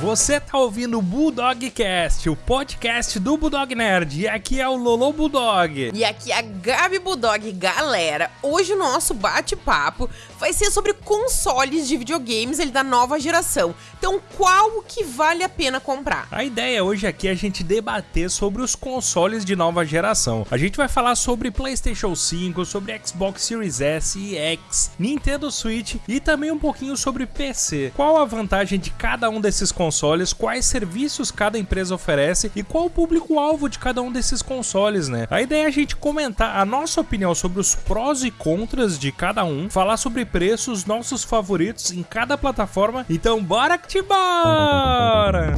Você tá ouvindo o Bulldogcast, o podcast do Bulldog Nerd. E aqui é o Lolo Bulldog. E aqui é a Gabi Bulldog. Galera, hoje o nosso bate-papo vai ser sobre consoles de videogames ele da nova geração. Então, qual que vale a pena comprar? A ideia hoje aqui é a gente debater sobre os consoles de nova geração. A gente vai falar sobre PlayStation 5, sobre Xbox Series S e X, Nintendo Switch e também um pouquinho sobre PC. Qual a vantagem de cada um desses consoles? Consoles, quais serviços cada empresa oferece e qual o público-alvo de cada um desses consoles, né? A ideia é a gente comentar a nossa opinião sobre os prós e contras de cada um, falar sobre preços, nossos favoritos em cada plataforma. Então, bora que te bora!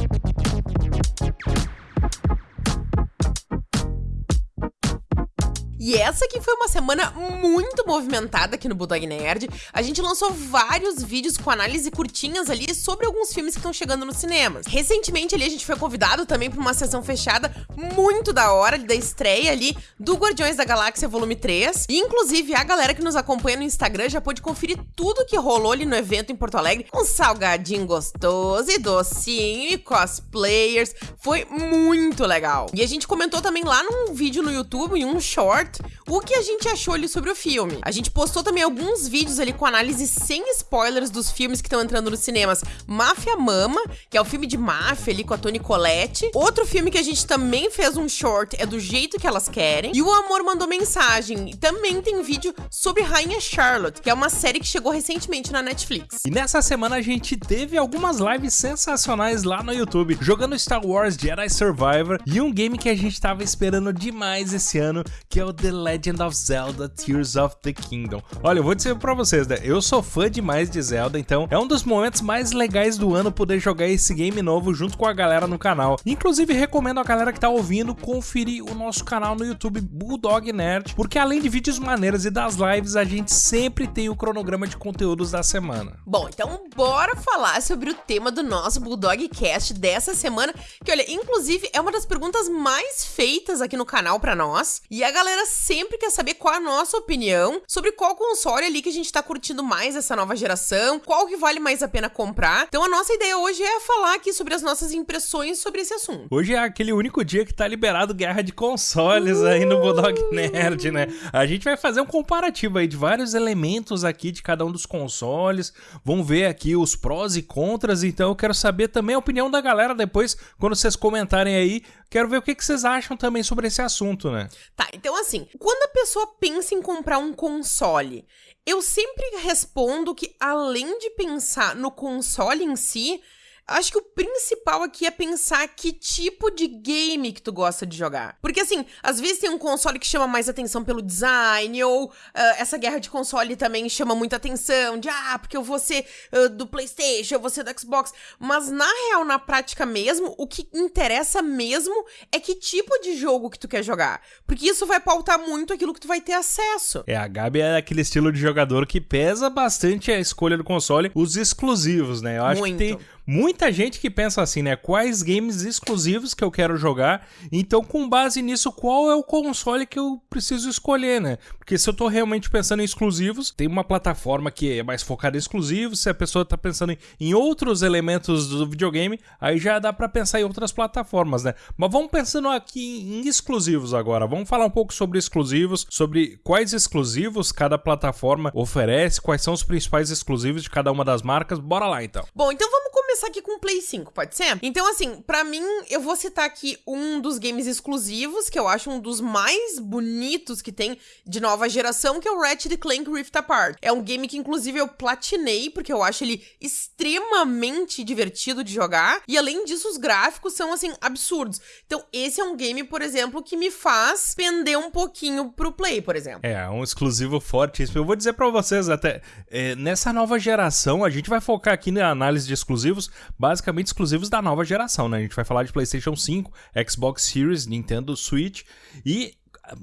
E essa aqui foi uma semana muito movimentada aqui no Bulldog Nerd. A gente lançou vários vídeos com análise curtinhas ali sobre alguns filmes que estão chegando nos cinemas. Recentemente ali a gente foi convidado também para uma sessão fechada muito da hora da estreia ali do Guardiões da Galáxia Volume 3. E inclusive a galera que nos acompanha no Instagram já pôde conferir tudo que rolou ali no evento em Porto Alegre. Um salgadinho gostoso e docinho e cosplayers. Foi muito legal. E a gente comentou também lá num vídeo no YouTube, em um short, o que a gente achou ali sobre o filme. A gente postou também alguns vídeos ali com análise sem spoilers dos filmes que estão entrando nos cinemas. Máfia Mama, que é o filme de máfia ali com a Toni Collette. Outro filme que a gente também fez um short é Do Jeito Que Elas Querem. E o Amor Mandou Mensagem. Também tem vídeo sobre Rainha Charlotte, que é uma série que chegou recentemente na Netflix. E nessa semana a gente teve algumas lives sensacionais lá no YouTube, jogando Star Wars Jedi Survivor e um game que a gente tava esperando demais esse ano, que é o The Legend of Zelda Tears of the Kingdom. Olha, eu vou dizer pra vocês, né? Eu sou fã demais de Zelda, então é um dos momentos mais legais do ano poder jogar esse game novo junto com a galera no canal. Inclusive, recomendo a galera que tá ouvindo conferir o nosso canal no YouTube Bulldog Nerd, porque além de vídeos maneiros e das lives, a gente sempre tem o cronograma de conteúdos da semana. Bom, então bora falar sobre o tema do nosso Bulldog Cast dessa semana, que olha, inclusive é uma das perguntas mais feitas aqui no canal para nós, e a galera sempre quer saber qual a nossa opinião sobre qual console ali que a gente tá curtindo mais essa nova geração, qual que vale mais a pena comprar. Então a nossa ideia hoje é falar aqui sobre as nossas impressões sobre esse assunto. Hoje é aquele único dia que tá liberado guerra de consoles uh! aí no Bulldog Nerd, né? A gente vai fazer um comparativo aí de vários elementos aqui de cada um dos consoles. Vamos ver aqui os prós e contras, então eu quero saber também a opinião da galera depois, quando vocês comentarem aí. Quero ver o que, que vocês acham também sobre esse assunto, né? Tá, então assim, quando a pessoa pensa em comprar um console, eu sempre respondo que além de pensar no console em si, acho que o principal aqui é pensar que tipo de game que tu gosta de jogar. Porque assim, às vezes tem um console que chama mais atenção pelo design, ou uh, essa guerra de console também chama muita atenção, de ah, porque eu vou ser uh, do PlayStation, eu vou ser do Xbox. Mas na real, na prática mesmo, o que interessa mesmo é que tipo de jogo que tu quer jogar. Porque isso vai pautar muito aquilo que tu vai ter acesso. É, a Gabi é aquele estilo de jogador que pesa bastante a escolha do console, os exclusivos, né? Eu acho muito. que tem muita gente que pensa assim, né? Quais games exclusivos que eu quero jogar? Então, com base nisso, qual é o console que eu preciso escolher, né? Porque se eu tô realmente pensando em exclusivos, tem uma plataforma que é mais focada em exclusivos. Se a pessoa tá pensando em outros elementos do videogame, aí já dá para pensar em outras plataformas, né? Mas vamos pensando aqui em exclusivos agora. Vamos falar um pouco sobre exclusivos, sobre quais exclusivos cada plataforma oferece, quais são os principais exclusivos de cada uma das marcas. Bora lá então. Bom, então vamos começar aqui com o Play 5, pode ser? Então, assim, para mim, eu vou citar aqui um dos games exclusivos, que eu acho um dos mais bonitos que tem de nova geração, que é o Ratchet Clank Rift Apart. É um game que, inclusive, eu platinei, porque eu acho ele extremamente divertido de jogar. E, além disso, os gráficos são, assim, absurdos. Então, esse é um game, por exemplo, que me faz pender um pouquinho pro Play, por exemplo. É, um exclusivo forte. Eu vou dizer para vocês, até, é, nessa nova geração, a gente vai focar aqui na análise de exclusivos, basicamente exclusivos da nova geração, né? A gente vai falar de PlayStation 5, Xbox Series, Nintendo Switch e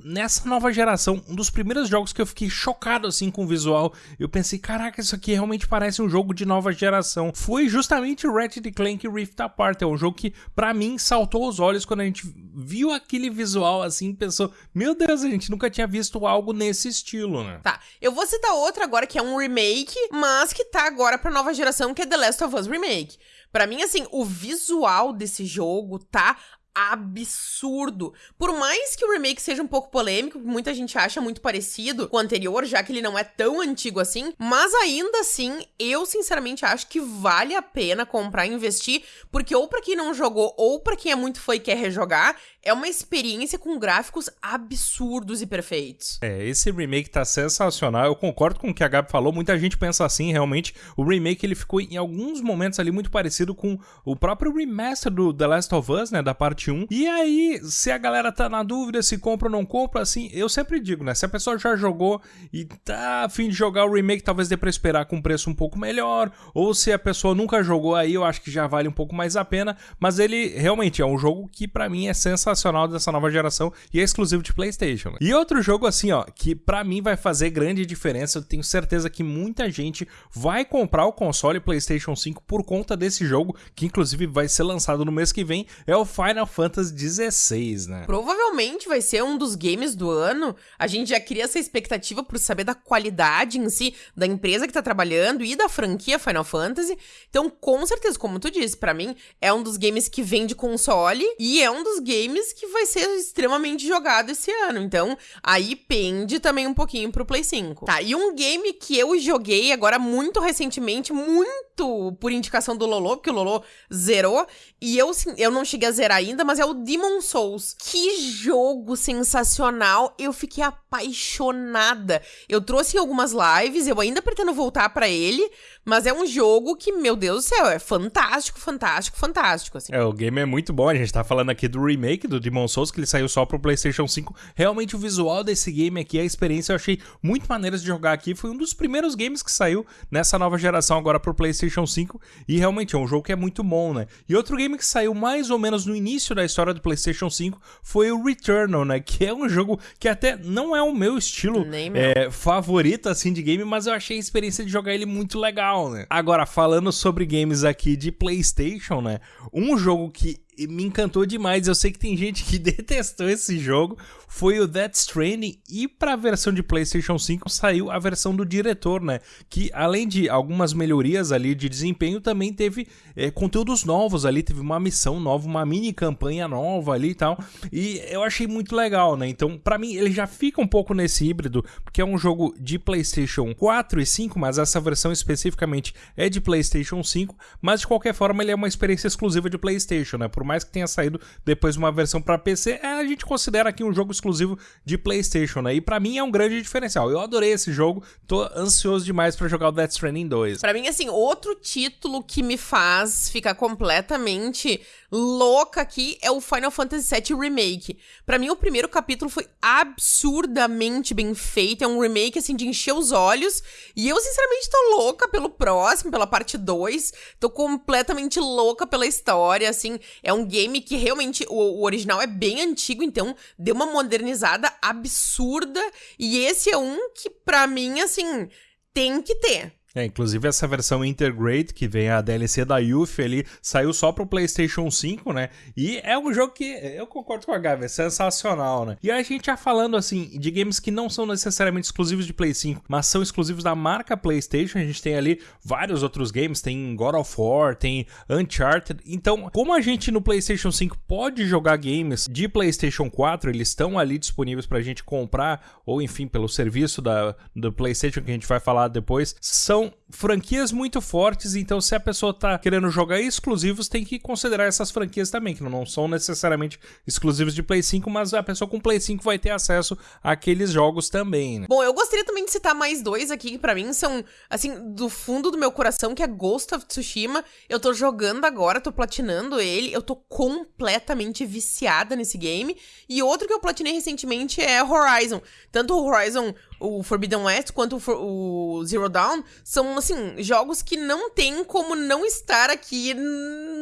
nessa nova geração, um dos primeiros jogos que eu fiquei chocado assim com o visual, eu pensei, caraca, isso aqui realmente parece um jogo de nova geração. Foi justamente o Ratchet Clank Rift Apart, é um jogo que para mim saltou os olhos quando a gente viu aquele visual assim, pensou, meu Deus, a gente nunca tinha visto algo nesse estilo, né? Tá, eu vou citar outro agora que é um remake, mas que tá agora pra nova geração, que é The Last of Us Remake. Para mim, assim, o visual desse jogo tá absurdo. Por mais que o remake seja um pouco polêmico, muita gente acha muito parecido com o anterior, já que ele não é tão antigo assim, mas ainda assim, eu sinceramente acho que vale a pena comprar e investir, porque ou para quem não jogou ou para quem é muito fã e quer rejogar, é uma experiência com gráficos absurdos e perfeitos. É, esse remake tá sensacional. Eu concordo com o que a Gabi falou. Muita gente pensa assim, realmente. O remake ele ficou em alguns momentos ali muito parecido com o próprio remaster do The Last of Us, né, da parte 1. E aí, se a galera tá na dúvida se compra ou não compra, assim, eu sempre digo, né, se a pessoa já jogou e tá afim de jogar o remake, talvez dê para esperar com um preço um pouco melhor, ou se a pessoa nunca jogou aí, eu acho que já vale um pouco mais a pena, mas ele realmente é um jogo que para mim é sensacional sensacional dessa nova geração e é exclusivo de PlayStation. Né? E outro jogo assim, ó, que para mim vai fazer grande diferença, eu tenho certeza que muita gente vai comprar o console PlayStation 5 por conta desse jogo, que inclusive vai ser lançado no mês que vem, é o Final Fantasy XVI, né? Provavelmente vai ser um dos games do ano. A gente já cria essa expectativa por saber da qualidade em si da empresa que tá trabalhando e da franquia Final Fantasy. Então, com certeza, como tu disse, para mim é um dos games que vem de console e é um dos games que vai ser extremamente jogado esse ano. Então, aí pende também um pouquinho pro Play 5. Tá, e um game que eu joguei agora muito recentemente, muito por indicação do Lolo, porque o Lolo zerou, e eu, eu não cheguei a zerar ainda, mas é o Demon Souls. Que jogo sensacional! Eu fiquei apaixonada. Eu trouxe em algumas lives, eu ainda pretendo voltar para ele, mas é um jogo que, meu Deus do céu, é fantástico, fantástico, fantástico. Assim. É, o game é muito bom. A gente tá falando aqui do remake do Demon Souls, que ele saiu só pro PlayStation 5. Realmente, o visual desse game aqui, a experiência, eu achei muito maneira de jogar aqui. Foi um dos primeiros games que saiu nessa nova geração agora pro PlayStation 5. E realmente é um jogo que é muito bom, né? E outro game que saiu mais ou menos no início da história do PlayStation 5 foi o Returnal, né? Que é um jogo que até não é o meu estilo é, favorito, assim, de game, mas eu achei a experiência de jogar ele muito legal, né? Agora, falando sobre games aqui de PlayStation, né? Um jogo que me encantou demais. Eu sei que tem gente que detestou esse jogo. Foi o Death Stranding e para a versão de PlayStation 5 saiu a versão do diretor, né? Que além de algumas melhorias ali de desempenho, também teve é, conteúdos novos ali, teve uma missão nova, uma mini campanha nova ali e tal. E eu achei muito legal, né? Então, para mim ele já fica um pouco nesse híbrido, porque é um jogo de PlayStation 4 e 5, mas essa versão especificamente é de PlayStation 5, mas de qualquer forma ele é uma experiência exclusiva de PlayStation, né? Por mais que tenha saído depois uma versão para PC, é, a gente considera aqui um jogo exclusivo de PlayStation, né? E para mim é um grande diferencial. Eu adorei esse jogo, tô ansioso demais para jogar o Death Stranding 2. Para mim assim, outro título que me faz ficar completamente louca aqui é o Final Fantasy VII Remake. Para mim o primeiro capítulo foi absurdamente bem feito, é um remake assim de encher os olhos, e eu sinceramente tô louca pelo próximo, pela parte 2. Tô completamente louca pela história, assim, é um game que realmente o, o original é bem antigo, então deu uma modernizada absurda. E esse é um que, pra mim, assim, tem que ter. É, inclusive essa versão Intergrade, que vem a DLC da Yuffie ali, saiu só pro PlayStation 5, né? E é um jogo que eu concordo com a Gabi, é sensacional, né? E a gente já falando assim de games que não são necessariamente exclusivos de Play 5, mas são exclusivos da marca PlayStation, a gente tem ali vários outros games, tem God of War, tem Uncharted. Então, como a gente no PlayStation 5 pode jogar games de PlayStation 4, eles estão ali disponíveis pra gente comprar ou enfim, pelo serviço da do PlayStation que a gente vai falar depois, são franquias muito fortes, então se a pessoa tá querendo jogar exclusivos, tem que considerar essas franquias também, que não são necessariamente exclusivos de Play 5, mas a pessoa com Play 5 vai ter acesso àqueles jogos também, né? Bom, eu gostaria também de citar mais dois aqui que para mim são, assim, do fundo do meu coração, que é Ghost of Tsushima. Eu tô jogando agora, tô platinando ele, eu tô completamente viciada nesse game. E outro que eu platinei recentemente é Horizon. Tanto o Horizon o Forbidden West quanto o, Zero Dawn são, assim, jogos que não tem como não estar aqui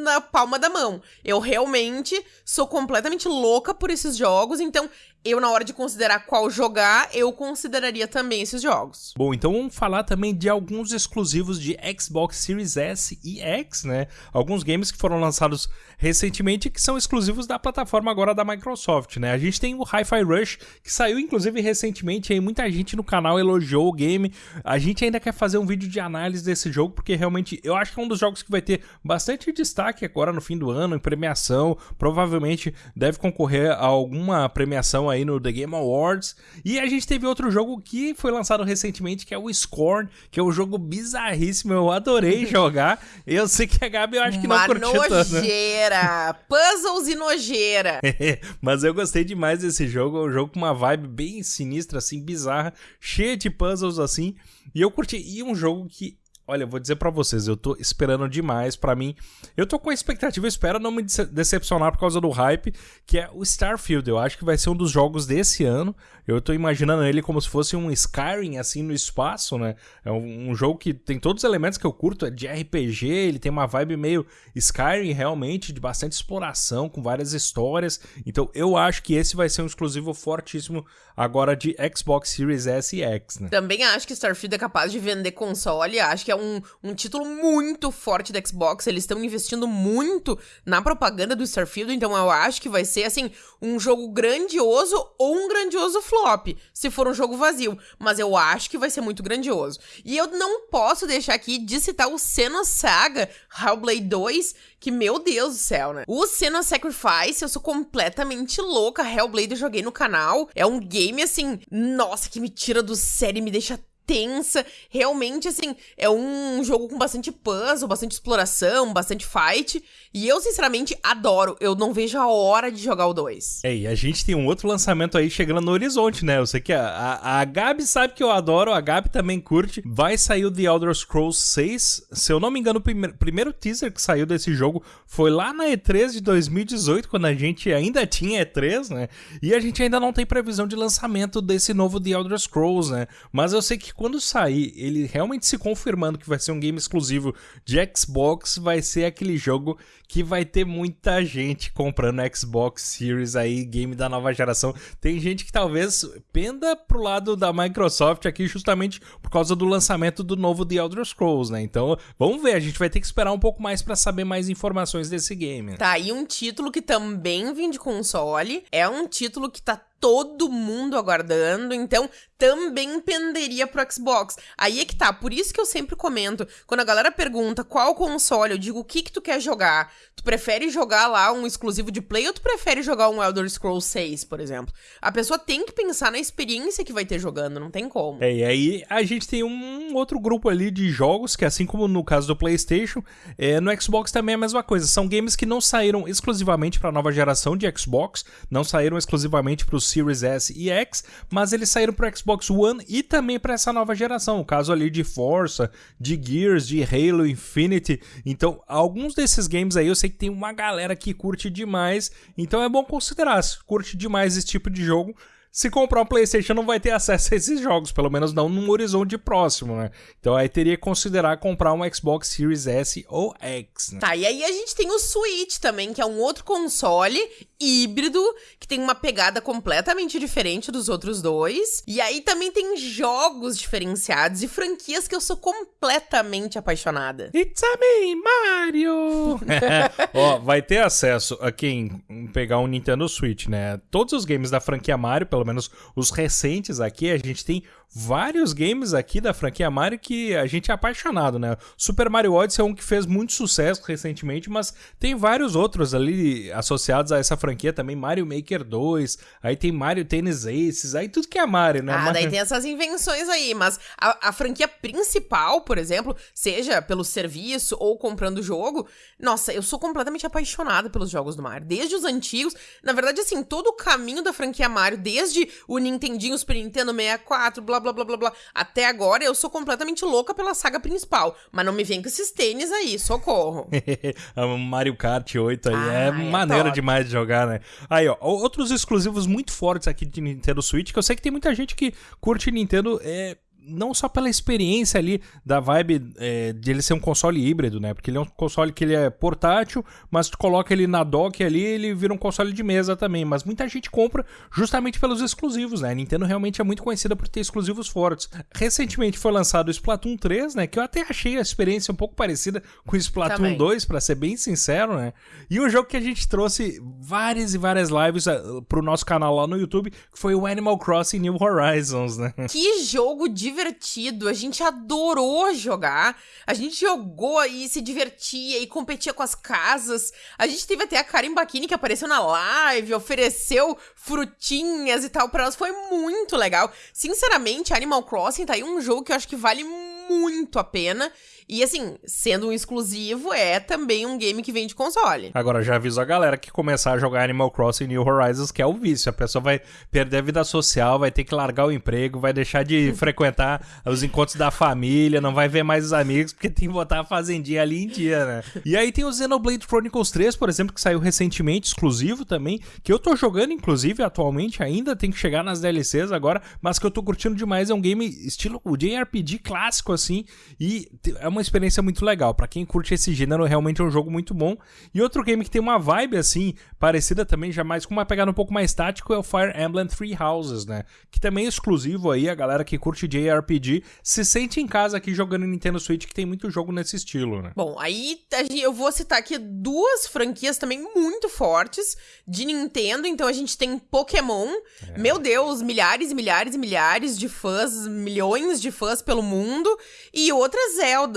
na palma da mão. Eu realmente sou completamente louca por esses jogos, então eu, na hora de considerar qual jogar, eu consideraria também esses jogos. Bom, então vamos falar também de alguns exclusivos de Xbox Series S e X, né? Alguns games que foram lançados recentemente que são exclusivos da plataforma agora da Microsoft, né? A gente tem o Hi-Fi Rush, que saiu inclusive recentemente, aí muita gente no canal elogiou o game. A gente ainda quer fazer um vídeo de análise desse jogo, porque realmente eu acho que é um dos jogos que vai ter bastante destaque agora no fim do ano, em premiação. Provavelmente deve concorrer a alguma premiação aí no The Game Awards. E a gente teve outro jogo que foi lançado recentemente, que é o Scorn, que é um jogo bizarríssimo. Eu adorei jogar. Eu sei que a Gabi eu acho que Uma não curtiu. Né? nojeira! Puzzles e nojeira! Mas eu gostei demais desse jogo. É um jogo com uma vibe bem sinistra, assim, bizarra, cheia de puzzles assim. E eu curti. E um jogo que Olha, vou dizer para vocês, eu tô esperando demais para mim. Eu tô com a expectativa, eu espero não me decepcionar por causa do hype, que é o Starfield. Eu acho que vai ser um dos jogos desse ano. Eu tô imaginando ele como se fosse um Skyrim assim no espaço, né? É um, um jogo que tem todos os elementos que eu curto, é de RPG, ele tem uma vibe meio Skyrim realmente, de bastante exploração, com várias histórias. Então, eu acho que esse vai ser um exclusivo fortíssimo agora de Xbox Series S e X, né? Também acho que Starfield é capaz de vender console, acho que é um, um título muito forte da Xbox. Eles estão investindo muito na propaganda do Starfield, então eu acho que vai ser, assim, um jogo grandioso ou um grandioso flop, se for um jogo vazio. Mas eu acho que vai ser muito grandioso. E eu não posso deixar aqui de citar o Saga Hellblade 2, que, meu Deus do céu, né? O Senna Sacrifice, eu sou completamente louca. Hellblade eu joguei no canal. É um game, assim, nossa, que me tira do sério e me deixa tensa. Realmente, assim, é um jogo com bastante puzzle, bastante exploração, bastante fight. E eu, sinceramente, adoro. Eu não vejo a hora de jogar o 2. É, e a gente tem um outro lançamento aí chegando no horizonte, né? Eu sei que a, a, a Gabi sabe que eu adoro, a Gabi também curte. Vai sair o The Elder Scrolls 6. Se eu não me engano, o primeiro, primeiro teaser que saiu desse jogo foi lá na E3 de 2018, quando a gente ainda tinha E3, né? E a gente ainda não tem previsão de lançamento desse novo The Elder Scrolls, né? Mas eu sei que quando sair, ele realmente se confirmando que vai ser um game exclusivo de Xbox, vai ser aquele jogo que vai ter muita gente comprando Xbox Series aí, game da nova geração. Tem gente que talvez penda pro lado da Microsoft aqui justamente por causa do lançamento do novo The Elder Scrolls, né? Então, vamos ver, a gente vai ter que esperar um pouco mais para saber mais informações desse game. Tá, e um título que também vem de console, é um título que tá todo mundo aguardando, então também penderia pro Xbox. Aí é que tá, por isso que eu sempre comento, quando a galera pergunta qual console, eu digo o que que tu quer jogar. Tu prefere jogar lá um exclusivo de Play ou tu prefere jogar um Elder Scrolls 6, por exemplo? A pessoa tem que pensar na experiência que vai ter jogando, não tem como. É, e aí a gente tem um outro grupo ali de jogos que assim como no caso do PlayStation, é, no Xbox também é a mesma coisa. São games que não saíram exclusivamente para a nova geração de Xbox, não saíram exclusivamente para os Series S e X, mas eles saíram para Xbox One e também para essa nova geração. O caso ali de Forza, de Gears, de Halo Infinity. Então, alguns desses games aí eu sei que tem uma galera que curte demais, então é bom considerar. Se curte demais esse tipo de jogo, se comprar um PlayStation não vai ter acesso a esses jogos, pelo menos não num horizonte próximo, né? Então aí teria que considerar comprar um Xbox Series S ou X. Né? Tá, e aí a gente tem o Switch também, que é um outro console híbrido, que tem uma pegada completamente diferente dos outros dois. E aí também tem jogos diferenciados e franquias que eu sou completamente apaixonada. It's a me, Mario! Ó, vai ter acesso a quem pegar um Nintendo Switch, né? Todos os games da franquia Mario, pelo menos os recentes aqui, a gente tem vários games aqui da franquia Mario que a gente é apaixonado, né? Super Mario Odyssey é um que fez muito sucesso recentemente, mas tem vários outros ali associados a essa franquia também, Mario Maker 2, aí tem Mario Tennis Aces, aí tudo que é Mario, né? Ah, daí tem essas invenções aí, mas a, a franquia principal, por exemplo, seja pelo serviço ou comprando o jogo, nossa, eu sou completamente apaixonada pelos jogos do Mario, desde os antigos, na verdade, assim, todo o caminho da franquia Mario, desde o Nintendinho, Super Nintendo 64, blá blá blá blá blá. Até agora eu sou completamente louca pela saga principal. Mas não me vem com esses tênis aí, socorro. Mario Kart 8 aí é, é maneira é demais de jogar, né? Aí, ó, outros exclusivos muito fortes aqui de Nintendo Switch, que eu sei que tem muita gente que curte Nintendo, é não só pela experiência ali da vibe é, de ele ser um console híbrido, né? Porque ele é um console que ele é portátil, mas tu coloca ele na dock ali, ele vira um console de mesa também. Mas muita gente compra justamente pelos exclusivos, né? A Nintendo realmente é muito conhecida por ter exclusivos fortes. Recentemente foi lançado o Splatoon 3, né? Que eu até achei a experiência um pouco parecida com o Splatoon também. 2, para ser bem sincero, né? E um jogo que a gente trouxe várias e várias lives uh, pro nosso canal lá no YouTube, que foi o Animal Crossing New Horizons, né? Que jogo divertido! A gente adorou jogar. A gente jogou e se divertia e competia com as casas. A gente teve até a Karen Bakini que apareceu na live, ofereceu frutinhas e tal para nós. Foi muito legal. Sinceramente, Animal Crossing tá aí um jogo que eu acho que vale muito a pena. E assim, sendo um exclusivo, é também um game que vem de console. Agora, já aviso a galera que começar a jogar Animal Crossing New Horizons, que é o vício. A pessoa vai perder a vida social, vai ter que largar o emprego, vai deixar de frequentar os encontros da família, não vai ver mais os amigos, porque tem que botar a fazendinha ali em dia, né? E aí tem o Xenoblade Chronicles 3, por exemplo, que saiu recentemente, exclusivo também, que eu tô jogando, inclusive, atualmente ainda, tem que chegar nas DLCs agora, mas que eu tô curtindo demais. É um game estilo o JRPG clássico, assim, e é uma experiência muito legal. para quem curte esse gênero, realmente é um jogo muito bom. E outro game que tem uma vibe assim, parecida também, já mais com uma pegada um pouco mais tático, é o Fire Emblem Three Houses, né? Que também é exclusivo aí, a galera que curte JRPG se sente em casa aqui jogando Nintendo Switch, que tem muito jogo nesse estilo, né? Bom, aí eu vou citar aqui duas franquias também muito fortes de Nintendo. Então a gente tem Pokémon. É. Meu Deus, milhares e milhares e milhares de fãs, milhões de fãs pelo mundo. E outra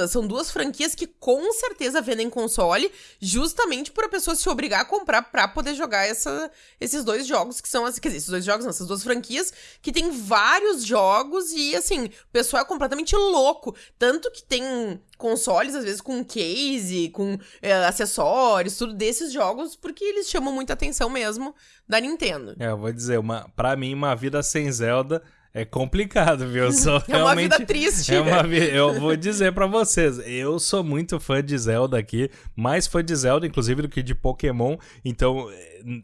São duas franquias que com certeza vendem console, justamente por a pessoa se obrigar a comprar pra poder jogar essa, esses dois jogos, que são, quer dizer, esses dois jogos, não, essas duas franquias, que tem vários jogos e, assim, o pessoal é completamente louco. Tanto que tem consoles, às vezes, com case, com é, acessórios, tudo desses jogos, porque eles chamam muita atenção mesmo da Nintendo. É, eu vou dizer, uma, pra mim, uma vida sem Zelda é complicado, viu? Eu sou é uma vida triste. É uma vi... Eu vou dizer para vocês, eu sou muito fã de Zelda aqui, mais fã de Zelda, inclusive, do que de Pokémon. Então,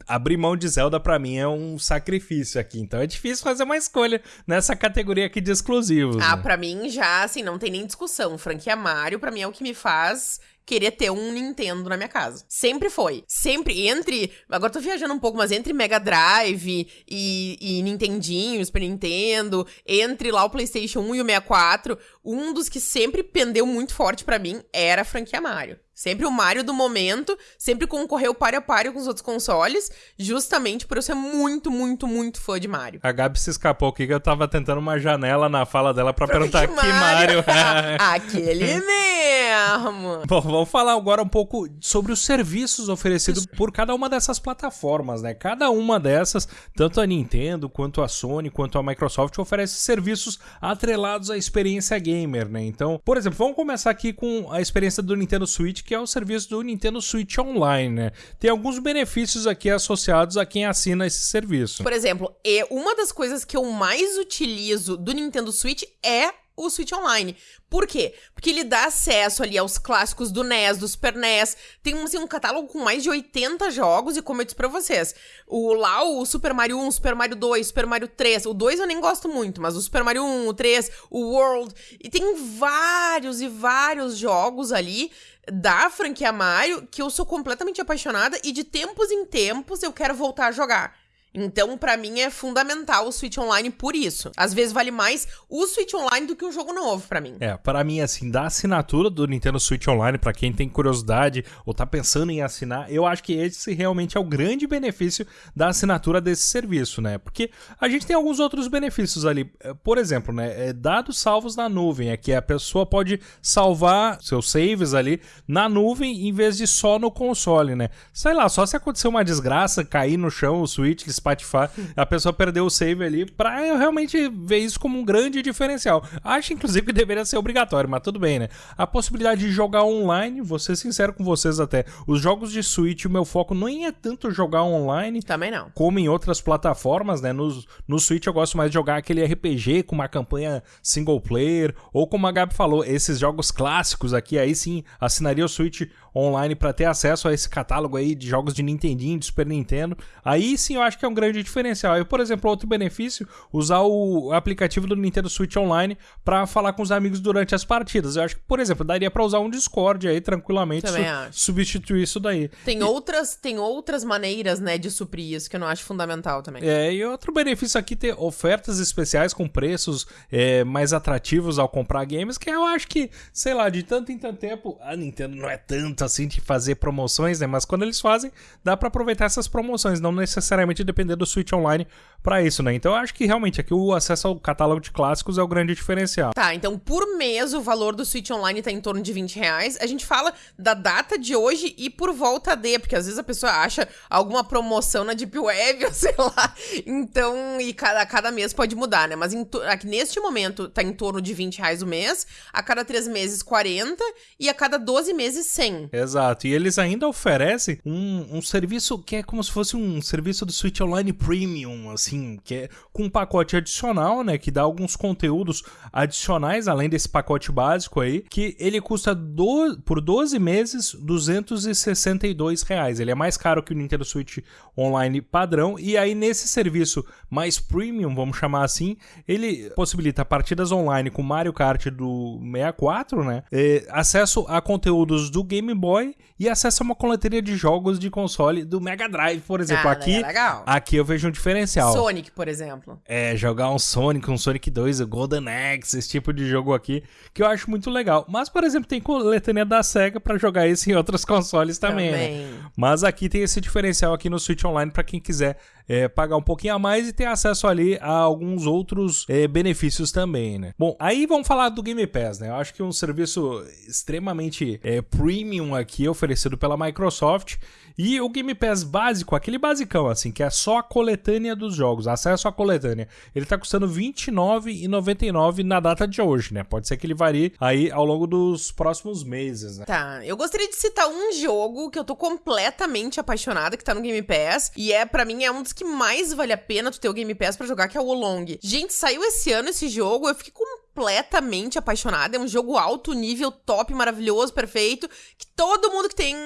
abrir mão de Zelda para mim é um sacrifício aqui. Então é difícil fazer uma escolha nessa categoria aqui de exclusivos. Ah, né? para mim já, assim, não tem nem discussão. Franquia Mario, para mim, é o que me faz querer ter um Nintendo na minha casa. Sempre foi. Sempre entre. Agora tô viajando um pouco, mas entre Mega Drive e, e Nintendinho, Super Nintendo, entre lá o PlayStation 1 e o 64, um dos que sempre pendeu muito forte para mim era a franquia Mario. Sempre o Mario do momento, sempre concorreu páreo a páreo com os outros consoles, justamente por eu ser muito, muito, muito fã de Mario. A Gabi se escapou aqui que eu tava tentando uma janela na fala dela para perguntar que Mario. Aquele mesmo. Bom, vamos falar agora um pouco sobre os serviços oferecidos por cada uma dessas plataformas, né? Cada uma dessas, tanto a Nintendo, quanto a Sony, quanto a Microsoft, oferece serviços atrelados à experiência gamer, né? Então, por exemplo, vamos começar aqui com a experiência do Nintendo Switch que é o serviço do Nintendo Switch Online, né? Tem alguns benefícios aqui associados a quem assina esse serviço. Por exemplo, uma das coisas que eu mais utilizo do Nintendo Switch é o Switch Online. Por quê? Porque ele dá acesso ali aos clássicos do NES, do Super NES. Tem assim, um catálogo com mais de 80 jogos, e como eu disse pra vocês, o, lá o Super Mario 1, Super Mario 2, Super Mario 3. O 2 eu nem gosto muito, mas o Super Mario 1, o 3, o World. E tem vários e vários jogos ali da franquia Mario que eu sou completamente apaixonada e de tempos em tempos eu quero voltar a jogar. Então, para mim é fundamental o Switch Online por isso. Às vezes vale mais o Switch Online do que um jogo novo para mim. É, para mim assim, da assinatura do Nintendo Switch Online para quem tem curiosidade ou tá pensando em assinar, eu acho que esse realmente é o grande benefício da assinatura desse serviço, né? Porque a gente tem alguns outros benefícios ali. É, por exemplo, né, é dados salvos na nuvem, é que a pessoa pode salvar seus saves ali na nuvem em vez de só no console, né? Sei lá, só se acontecer uma desgraça, cair no chão o Switch, Spotify, a pessoa perdeu o save ali, pra eu realmente ver isso como um grande diferencial. Acho, inclusive, que deveria ser obrigatório, mas tudo bem, né? A possibilidade de jogar online, vou ser sincero com vocês até, os jogos de Switch, o meu foco nem é tanto jogar online. Também não. Como em outras plataformas, né? No, no Switch eu gosto mais de jogar aquele RPG com uma campanha single player, ou como a Gabi falou, esses jogos clássicos aqui, aí sim, assinaria o Switch online para ter acesso a esse catálogo aí de jogos de Nintendinho, de Super Nintendo. Aí sim eu acho que é um grande diferencial. E, por exemplo, outro benefício, usar o aplicativo do Nintendo Switch Online para falar com os amigos durante as partidas. Eu acho que, por exemplo, daria para usar um Discord aí tranquilamente, su substituir isso daí. Tem e... outras, tem outras maneiras, né, de suprir isso que eu não acho fundamental também. É, e outro benefício aqui ter ofertas especiais com preços é, mais atrativos ao comprar games, que eu acho que, sei lá, de tanto em tanto tempo, a Nintendo não é tanto assim de fazer promoções, né? Mas quando eles fazem, dá para aproveitar essas promoções, não necessariamente depender do Switch Online para isso, né? Então eu acho que realmente aqui o acesso ao catálogo de clássicos é o grande diferencial. Tá, então por mês o valor do Switch Online tá em torno de 20 reais. A gente fala da data de hoje e por volta de, porque às vezes a pessoa acha alguma promoção na Deep Web, ou sei lá. Então, e cada, cada mês pode mudar, né? Mas em, aqui neste momento tá em torno de 20 reais o mês, a cada três meses 40 e a cada 12 meses 100. Exato, e eles ainda oferecem um, um serviço que é como se fosse um serviço do Switch Online Premium, assim que é com um pacote adicional, né, que dá alguns conteúdos adicionais além desse pacote básico aí, que ele custa do, por 12 meses 262 reais. Ele é mais caro que o Nintendo Switch Online padrão e aí nesse serviço mais premium, vamos chamar assim, ele possibilita partidas online com Mario Kart do 64, né, é, acesso a conteúdos do Game Boy e acesso a uma coleteria de jogos de console do Mega Drive, por exemplo. Ah, aqui, é aqui eu vejo um diferencial. Sonic, por exemplo. É, jogar um Sonic, um Sonic 2, o Golden Axe, esse tipo de jogo aqui, que eu acho muito legal. Mas, por exemplo, tem coletânea da SEGA para jogar isso em outros consoles também, né? também. Né? Mas aqui tem esse diferencial aqui no Switch Online para quem quiser é, pagar um pouquinho a mais e ter acesso ali a alguns outros é, benefícios também, né? Bom, aí vamos falar do Game Pass, né? Eu acho que um serviço extremamente é, premium aqui oferecido pela Microsoft e o Game Pass básico, aquele basicão assim, que é só a coletânea dos jogos, acesso à coletânea, ele tá custando R$29,99 na data de hoje, né? Pode ser que ele varie aí ao longo dos próximos meses, né? Tá, eu gostaria de citar um jogo que eu tô completamente apaixonada, que tá no Game Pass, e é para mim é um dos que mais vale a pena tu ter o Game Pass para jogar, que é o Olong. Gente, saiu esse ano esse jogo, eu fiquei completamente apaixonada. É um jogo alto nível, top, maravilhoso, perfeito, que todo mundo que tem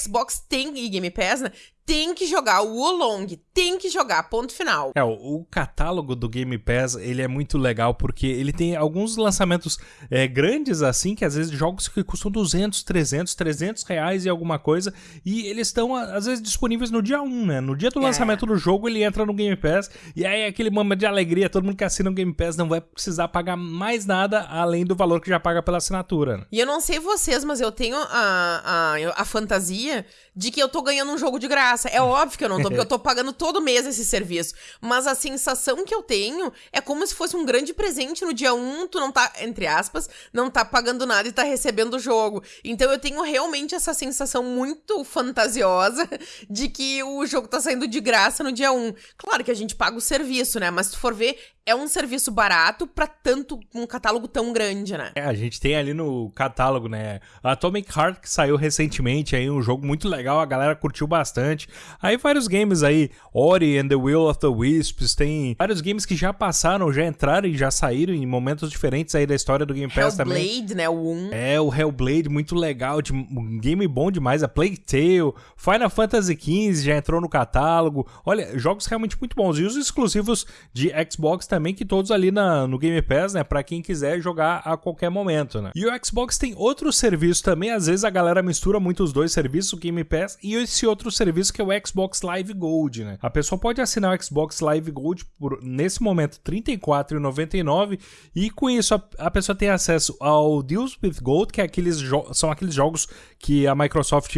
Xbox tem e Game Pass, né? Tem que jogar o Wolong, tem que jogar, ponto final. É, o, catálogo do Game Pass, ele é muito legal porque ele tem alguns lançamentos é, grandes assim, que às vezes jogos que custam 200, 300, 300 reais e alguma coisa, e eles estão às vezes disponíveis no dia 1, né? No dia do é. lançamento do jogo, ele entra no Game Pass, e aí é aquele momento de alegria, todo mundo que assina o Game Pass não vai precisar pagar mais nada além do valor que já paga pela assinatura. Né? E eu não sei vocês, mas eu tenho a, a, a fantasia de que eu tô ganhando um jogo de graça. É óbvio que eu não tô, porque eu tô pagando todo mês esse serviço. Mas a sensação que eu tenho é como se fosse um grande presente no dia 1, tu não tá, entre aspas, não tá pagando nada e tá recebendo o jogo. Então eu tenho realmente essa sensação muito fantasiosa de que o jogo tá saindo de graça no dia 1. Claro que a gente paga o serviço, né? Mas se tu for ver, é um serviço barato para tanto um catálogo tão grande, né? É, a gente tem ali no catálogo, né? Atomic Heart que saiu recentemente aí, um jogo muito legal, a galera curtiu bastante. Aí vários games aí, Ori and the Will of the Wisps, tem vários games que já passaram, já entraram e já saíram em momentos diferentes aí da história do Game Pass Hellblade, também. Hellblade, né, o 1. É, o Hellblade muito legal, um game bom demais, a Plague Tale, Final Fantasy XV já entrou no catálogo. Olha, jogos realmente muito bons e os exclusivos de Xbox também também que todos ali na, no Game Pass, né? Pra quem quiser jogar a qualquer momento, né? E o Xbox tem outro serviço também, às vezes a galera mistura muito os dois serviços, o Game Pass e esse outro serviço que é o Xbox Live Gold, né? A pessoa pode assinar o Xbox Live Gold por, nesse momento, R$ 34,99 e com isso a, a, pessoa tem acesso ao Deals with Gold, que é aqueles são aqueles jogos que a Microsoft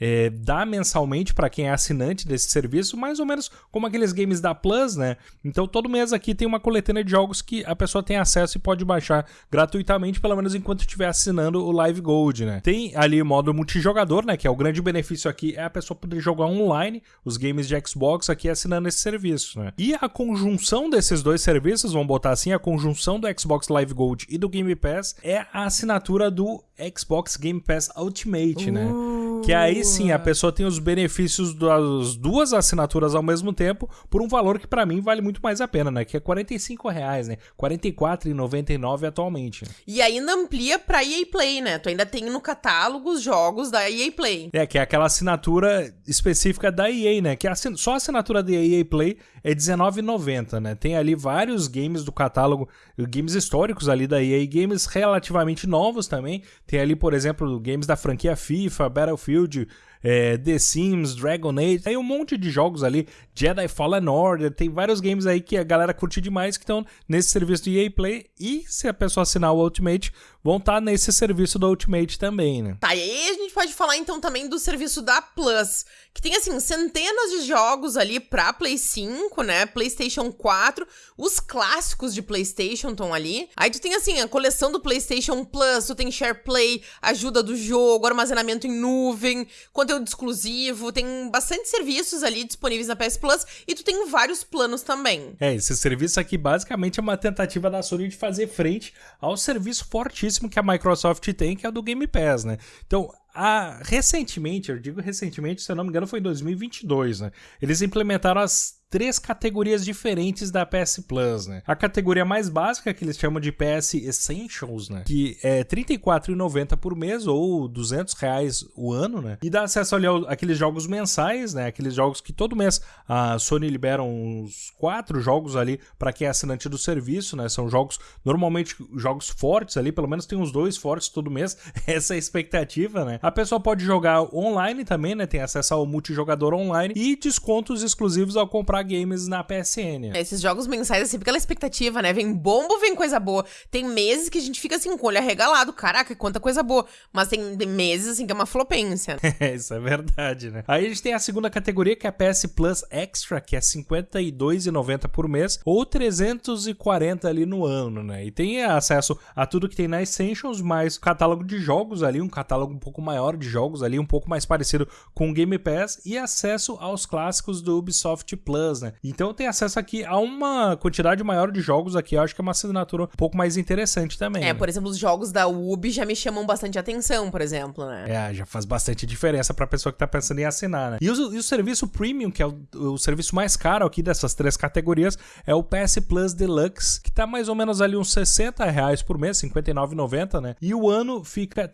é, dá mensalmente para quem é assinante desse serviço, mais ou menos como aqueles games da Plus, né? Então todo mês aqui tem uma coletânea de jogos que a pessoa tem acesso e pode baixar gratuitamente, pelo menos enquanto estiver assinando o Live Gold, né? Tem ali modo multijogador, né? Que é o grande benefício aqui, é a pessoa poder jogar online os games de Xbox aqui assinando esse serviço, né? E a conjunção desses dois serviços, vamos botar assim, a conjunção do Xbox Live Gold e do Game Pass é a assinatura do Xbox Game Pass Ultimate, né? uh. né? Que aí sim a pessoa tem os benefícios das duas assinaturas ao mesmo tempo por um valor que para mim vale muito mais a pena, né? Que é 45 reais, né? 44,99 atualmente. E ainda amplia pra EA Play, né? Tu ainda tem no catálogo os jogos da EA Play. É, que é aquela assinatura específica da EA, né? Que é só a assinatura da EA Play é R$19,90, né? Tem ali vários games do catálogo, games históricos ali da EA, games relativamente novos também. Tem ali, por exemplo, games da franquia FIFA, Battlefield, é, The Sims, Dragon Age, tem um monte de jogos ali, Jedi Fallen Order, tem vários games aí que a galera curte demais que estão nesse serviço do EA Play e se a pessoa assinar o Ultimate, vão estar tá nesse serviço do Ultimate também, né? Tá, e aí a gente pode falar então também do serviço da Plus, que tem assim centenas de jogos ali pra Play 5, né? PlayStation 4, os clássicos de PlayStation estão ali. Aí tu tem assim a coleção do PlayStation Plus, tu tem Share Play, ajuda do jogo, armazenamento em nuvem, conteúdo exclusivo, tem bastante serviços ali disponíveis na PS Plus e tu tem vários planos também. É, esse serviço aqui basicamente é uma tentativa da Sony de fazer frente ao serviço fortíssimo que a Microsoft tem, que é o do Game Pass, né? Então, a, recentemente, eu digo recentemente, se eu não me engano, foi em 2022, né? Eles implementaram as três categorias diferentes da PS Plus, né? A categoria mais básica, que eles chamam de PS Essentials, né? Que é R$ 34,90 por mês ou 200 reais o ano, né? E dá acesso ali àqueles jogos mensais, né? Aqueles jogos que todo mês a Sony libera uns quatro jogos ali para quem é assinante do serviço, né? São jogos, normalmente jogos fortes ali, pelo menos tem uns dois fortes todo mês. Essa é a expectativa, né? A pessoa pode jogar online também, né? Tem acesso ao multijogador online e descontos exclusivos ao comprar games na PSN. Esses jogos mensais, assim, aquela expectativa, né? Vem bombo, vem coisa boa. Tem meses que a gente fica assim, com o olho arregalado. Caraca, quanta coisa boa. Mas tem meses, assim, que é uma flopência. É, isso é verdade, né? Aí a gente tem a segunda categoria, que é a PS Plus Extra, que é R$ 52,90 por mês, ou 340 ali no ano, né? E tem acesso a tudo que tem na Essentials, mais catálogo de jogos ali, um catálogo um pouco maior de jogos ali, um pouco mais parecido com o Game Pass, e acesso aos clássicos do Ubisoft Plus, né? Então tem acesso aqui a uma quantidade maior de jogos aqui. Eu acho que é uma assinatura um pouco mais interessante também. É, né? por exemplo, os jogos da Ubi já me chamam bastante atenção, por exemplo, né? É, já faz bastante diferença pra pessoa que tá pensando em assinar, né? E o, e o serviço Premium, que é o, o, serviço mais caro aqui dessas três categorias, é o PS Plus Deluxe, que tá mais ou menos ali uns 60 reais por mês, 59,90, né? E o ano fica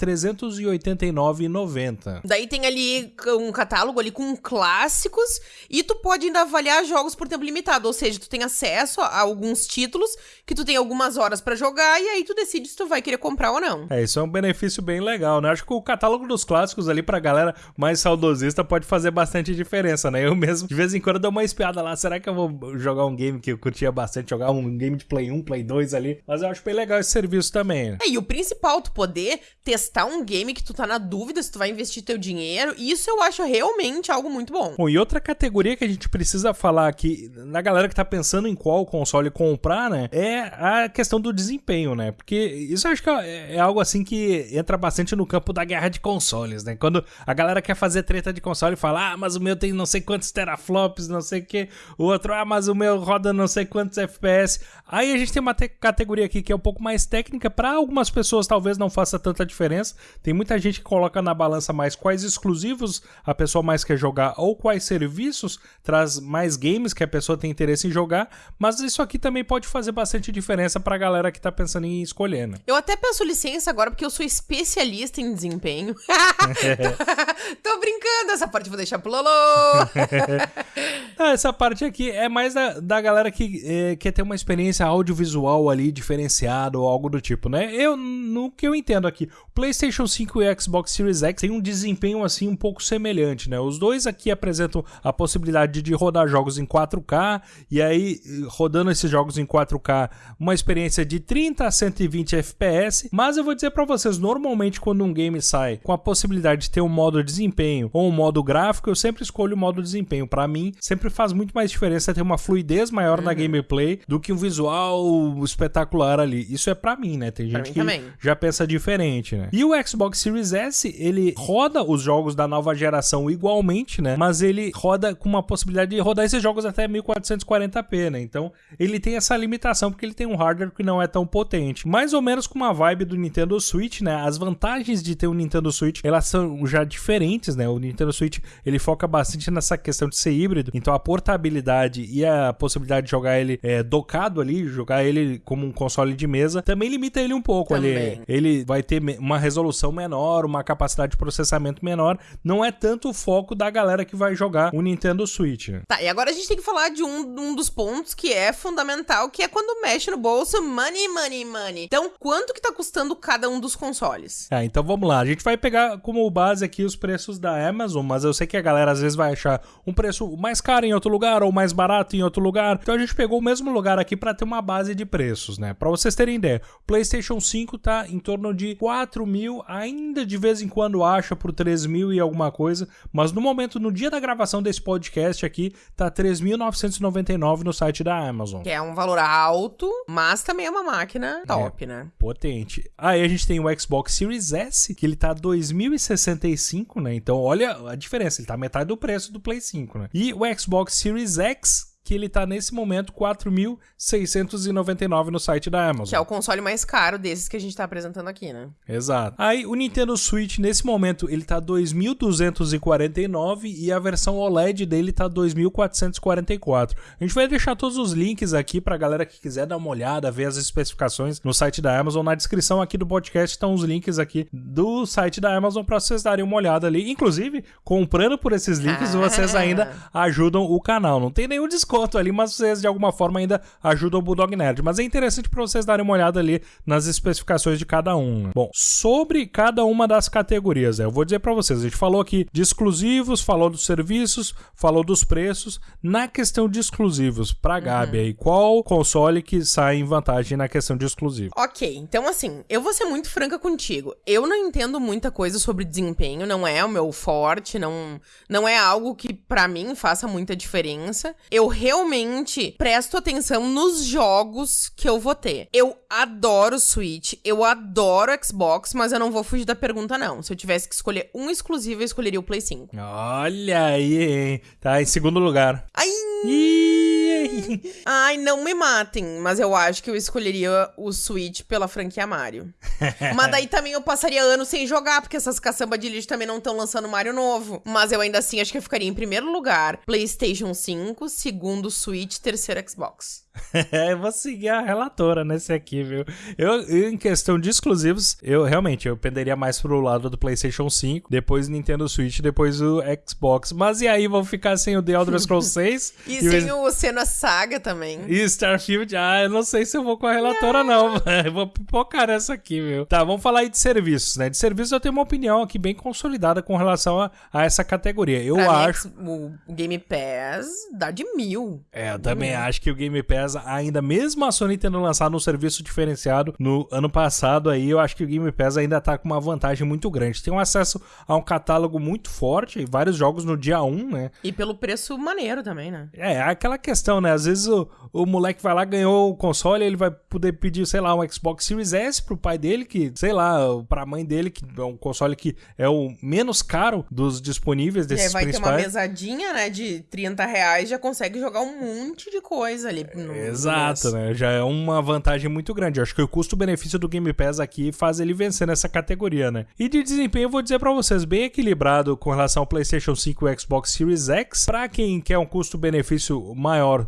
389,90. Daí tem ali um catálogo ali com clássicos e tu pode ainda avaliar jogos por tempo limitado, ou seja, tu tem acesso a alguns títulos que tu tem algumas horas para jogar e aí tu decide se tu vai querer comprar ou não. É, isso é um benefício bem legal, né? Acho que o catálogo dos clássicos ali pra galera mais saudosista pode fazer bastante diferença, né? Eu mesmo, de vez em quando, dou uma espiada lá. Será que eu vou jogar um game que eu curtia bastante, jogar um game de Play 1, Play 2 ali? Mas eu acho bem legal esse serviço também. É, e o principal, tu poder testar um game que tu tá na dúvida se tu vai investir teu dinheiro, isso eu acho realmente algo muito bom. Bom, e outra categoria que a gente precisa falar falar aqui, na galera que tá pensando em qual console comprar, né? É a questão do desempenho, né? Porque isso eu acho que é, é algo assim que entra bastante no campo da guerra de consoles, né? Quando a galera quer fazer treta de console e fala, ah, mas o meu tem não sei quantos teraflops, não sei o que. O outro, ah, mas o meu roda não sei quantos FPS. Aí a gente tem uma categoria aqui que é um pouco mais técnica. Para algumas pessoas talvez não faça tanta diferença. Tem muita gente que coloca na balança mais quais exclusivos a pessoa mais quer jogar ou quais serviços traz mais games que a pessoa tem interesse em jogar, mas isso aqui também pode fazer bastante diferença pra galera que tá pensando em escolher, né? Eu até peço licença agora porque eu sou especialista em desempenho. Tô brincando, essa parte vou deixar pro Lolo. ah, essa parte aqui é mais da, da galera que é, quer ter uma experiência audiovisual ali diferenciada ou algo do tipo, né? Eu, no que eu entendo aqui, PlayStation 5 e o Xbox Series X têm um desempenho assim um pouco semelhante, né? Os dois aqui apresentam a possibilidade de rodar jogos jogos em 4K, e aí rodando esses jogos em 4K, uma experiência de 30 a 120 FPS. Mas eu vou dizer para vocês, normalmente quando um game sai com a possibilidade de ter um modo desempenho ou um modo gráfico, eu sempre escolho o modo desempenho. Para mim, sempre faz muito mais diferença ter uma fluidez maior uhum. na gameplay do que um visual espetacular ali. Isso é para mim, né? Tem gente que também. já pensa diferente, né? E o Xbox Series S, ele roda os jogos da nova geração igualmente, né? Mas ele roda com uma possibilidade de rodar esses esses jogos até 1440p, né? Então ele tem essa limitação porque ele tem um hardware que não é tão potente. Mais ou menos com uma vibe do Nintendo Switch, né? As vantagens de ter um Nintendo Switch, elas são já diferentes, né? O Nintendo Switch, ele foca bastante nessa questão de ser híbrido, então a portabilidade e a possibilidade de jogar ele é, docado ali, jogar ele como um console de mesa, também limita ele um pouco também. ali. Ele vai ter uma resolução menor, uma capacidade de processamento menor, não é tanto o foco da galera que vai jogar o Nintendo Switch. Tá, e agora a gente tem que falar de um, um dos pontos que é fundamental, que é quando mexe no bolso, money, money, money. Então, quanto que tá custando cada um dos consoles? É, então vamos lá. A gente vai pegar como base aqui os preços da Amazon, mas eu sei que a galera às vezes vai achar um preço mais caro em outro lugar ou mais barato em outro lugar. Então a gente pegou o mesmo lugar aqui para ter uma base de preços, né? Para vocês terem ideia, o PlayStation 5 tá em torno de 4 mil, ainda de vez em quando acha por 3 mil e alguma coisa, mas no momento, no dia da gravação desse podcast aqui, tá 3.999 no site da Amazon. Que é um valor alto, mas também é uma máquina top, é, né? Potente. Aí a gente tem o Xbox Series S, que ele tá 2.065, né? Então olha a diferença, ele tá metade do preço do Play 5, né? E o Xbox Series X, que ele tá nesse momento 4.699 no site da Amazon. Que é o console mais caro desses que a gente tá apresentando aqui, né? Exato. Aí o Nintendo Switch nesse momento ele tá 2.249 e a versão OLED dele tá 2.444. A gente vai deixar todos os links aqui pra galera que quiser dar uma olhada, ver as especificações no site da Amazon. Na descrição aqui do podcast estão os links aqui do site da Amazon para vocês darem uma olhada ali. Inclusive, comprando por esses links, vocês ainda ajudam o canal. Não tem nenhum desconto desconto ali, mas vocês de alguma forma ainda ajudam o Bulldog Nerd. Mas é interessante para vocês darem uma olhada ali nas especificações de cada um. Bom, sobre cada uma das categorias, eu vou dizer para vocês, a gente falou aqui de exclusivos, falou dos serviços, falou dos preços. Na questão de exclusivos, pra uhum. Gabi aí, qual console que sai em vantagem na questão de exclusivo? Ok, então assim, eu vou ser muito franca contigo. Eu não entendo muita coisa sobre desempenho, não é o meu forte, não, não é algo que para mim faça muita diferença. Eu realmente presto atenção nos jogos que eu vou ter. Eu adoro Switch, eu adoro Xbox, mas eu não vou fugir da pergunta, não. Se eu tivesse que escolher um exclusivo, eu escolheria o Play 5. Olha aí, hein? Tá em segundo lugar. Ai! Ai, não me matem, mas eu acho que eu escolheria o Switch pela franquia Mario. mas daí também eu passaria anos sem jogar, porque essas caçamba de lixo também não estão lançando Mario novo. Mas eu ainda assim acho que eu ficaria em primeiro lugar PlayStation 5, segundo Switch, terceiro Xbox. eu vou seguir a relatora nesse aqui, viu? Eu, em questão de exclusivos, eu realmente eu penderia mais pro lado do PlayStation 5, depois Nintendo Switch, depois o Xbox. Mas e aí, vou ficar sem o The Elder Scrolls 6? e, e sem o Senna Saga também. E Starfield, ah, eu não sei se eu vou com a relatora, não. não. Eu vou pipocar nessa aqui, viu? Tá, vamos falar aí de serviços, né? De serviços eu tenho uma opinião aqui bem consolidada com relação a, a essa categoria. Eu pra acho. Mim, o Game Pass dá de mil. É, eu também hum. acho que o Game Pass ainda, mesmo a Sony tendo lançado um serviço diferenciado no ano passado aí, eu acho que o Game Pass ainda tá com uma vantagem muito grande. Tem um acesso a um catálogo muito forte, vários jogos no dia 1, né? E pelo preço maneiro também, né? É, aquela questão, né? Às vezes o, o moleque vai lá, ganhou o console, ele vai poder pedir, sei lá, um Xbox Series S pro pai dele, que, sei lá, pra mãe dele, que é um console que é o menos caro dos disponíveis desses aí vai principais. ter uma mesadinha, né, de 30 reais, já consegue jogar um monte de coisa ali. No, Exato, né? Já é uma vantagem muito grande. Eu acho que o custo-benefício do Game Pass aqui faz ele vencer nessa categoria, né? E de desempenho, eu vou dizer para vocês, bem equilibrado com relação ao PlayStation 5 e Xbox Series X. Para quem quer um custo-benefício maior,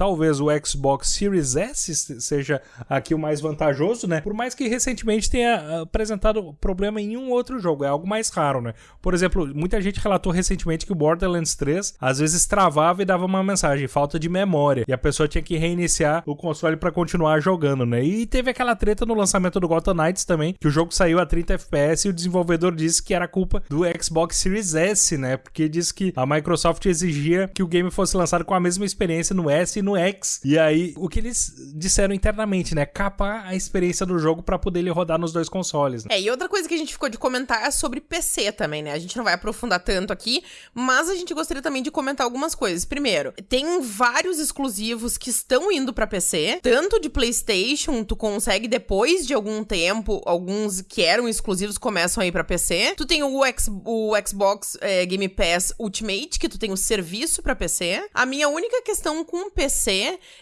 talvez o Xbox Series S seja aqui o mais vantajoso, né? Por mais que recentemente tenha ah, apresentado problema em um outro jogo, é algo mais raro, né? Por exemplo, muita gente relatou recentemente que o Borderlands 3 às vezes travava e dava uma mensagem, falta de memória, e a pessoa tinha que reiniciar o console para continuar jogando, né? E teve aquela treta no lançamento do Gotham Knights também, que o jogo saiu a 30 FPS e o desenvolvedor disse que era culpa do Xbox Series S, né? Porque disse que a Microsoft exigia que o game fosse lançado com a mesma experiência no S e no no X. E aí, o que eles disseram internamente, né? Capar a experiência do jogo para poder ele rodar nos dois consoles. Né? É, e outra coisa que a gente ficou de comentar é sobre PC também, né? A gente não vai aprofundar tanto aqui, mas a gente gostaria também de comentar algumas coisas. Primeiro, tem vários exclusivos que estão indo para PC, tanto de PlayStation, tu consegue depois de algum tempo, alguns que eram exclusivos começam a ir para PC. Tu tem o, X, o Xbox é, Game Pass Ultimate, que tu tem o serviço para PC. A minha única questão com o PC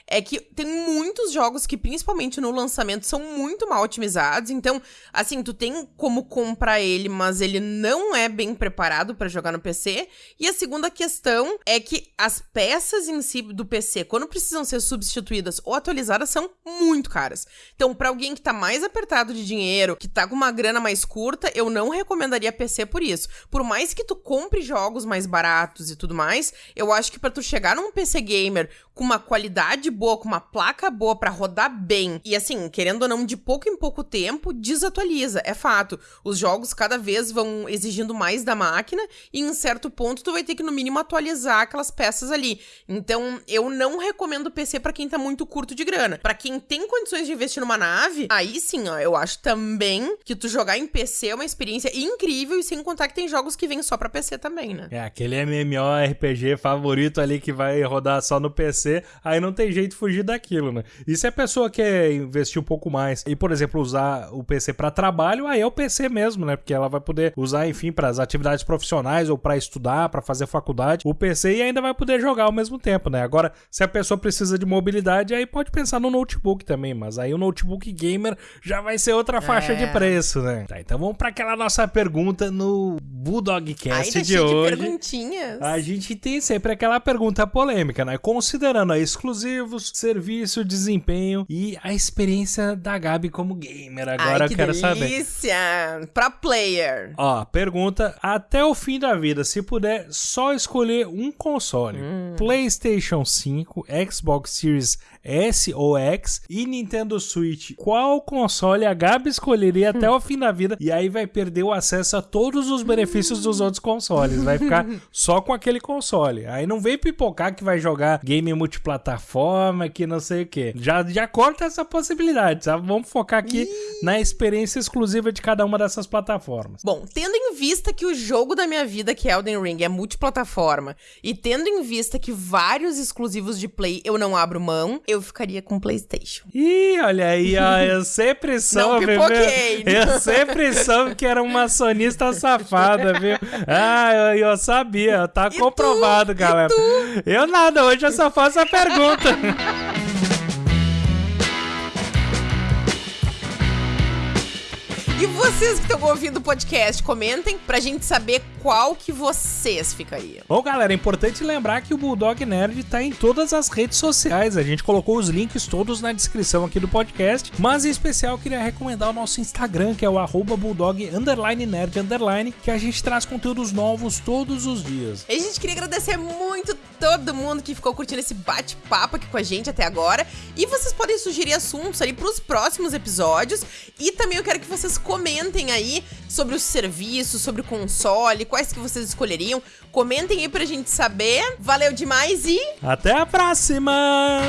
é que tem muitos jogos que, principalmente no lançamento, são muito mal otimizados. Então, assim, tu tem como comprar ele, mas ele não é bem preparado para jogar no PC. E a segunda questão é que as peças em si do PC, quando precisam ser substituídas ou atualizadas, são muito caras. Então, para alguém que tá mais apertado de dinheiro, que tá com uma grana mais curta, eu não recomendaria PC por isso. Por mais que tu compre jogos mais baratos e tudo mais, eu acho que para tu chegar num PC gamer com uma qualidade boa, com uma placa boa para rodar bem, e assim, querendo ou não, de pouco em pouco tempo, desatualiza, é fato. Os jogos cada vez vão exigindo mais da máquina e em certo ponto tu vai ter que no mínimo atualizar aquelas peças ali. Então, eu não recomendo PC para quem tá muito curto de grana. Para quem tem condições de investir numa nave, aí sim, ó, eu acho também que tu jogar em PC é uma experiência incrível e sem contar que tem jogos que vêm só para PC também, né? É, aquele MMORPG favorito ali que vai rodar só no PC aí não tem jeito de fugir daquilo, né? E se a pessoa quer investir um pouco mais e, por exemplo, usar o PC para trabalho, aí é o PC mesmo, né? Porque ela vai poder usar, enfim, para as atividades profissionais ou para estudar, para fazer faculdade, o PC e ainda vai poder jogar ao mesmo tempo, né? Agora, se a pessoa precisa de mobilidade, aí pode pensar no notebook também, mas aí o notebook gamer já vai ser outra faixa é. de preço, né? Tá, então vamos para aquela nossa pergunta no Bulldogcast de hoje. De perguntinhas. A gente tem sempre aquela pergunta polêmica, né? Considerando exclusivos, serviço, desempenho e a experiência da Gabi como gamer. Agora Ai, que eu quero delícia. saber. Pra player. Ó, pergunta: até o fim da vida, se puder só escolher um console, hum. PlayStation 5, Xbox Series S ou X e Nintendo Switch, qual console a Gabi escolheria até o fim da vida? E aí vai perder o acesso a todos os benefícios dos outros consoles. Vai ficar só com aquele console. Aí não vem pipocar que vai jogar game multiplataforma, que não sei o que. Já, já corta essa possibilidade, sabe? Vamos focar aqui na experiência exclusiva de cada uma dessas plataformas. Bom, tendo em vista que o jogo da minha vida, que é Elden Ring, é multiplataforma, e tendo em vista que vários exclusivos de Play eu não abro mão, eu ficaria com PlayStation. Ih, olha aí, ó, eu sempre soube, não pipoquei, viu? Eu sempre soube que era uma sonista safada, viu? Ah, eu, eu sabia, tá e comprovado, tu? galera. Eu nada, hoje eu só faço a pergunta. E vocês que estão ouvindo o podcast, comentem pra gente saber qual que vocês ficariam. Bom, galera, é importante lembrar que o Bulldog Nerd tá em todas as redes sociais. A gente colocou os links todos na descrição aqui do podcast. Mas em especial eu queria recomendar o nosso Instagram, que é o arroba Bulldog underline nerd underline, que a gente traz conteúdos novos todos os dias. E a gente queria agradecer muito todo mundo que ficou curtindo esse bate-papo aqui com a gente até agora. E vocês podem sugerir assuntos ali pros próximos episódios. E também eu quero que vocês comentem aí sobre os serviços, sobre o console, quais que vocês escolheriam. Comentem aí pra gente saber. Valeu demais e. Até a próxima!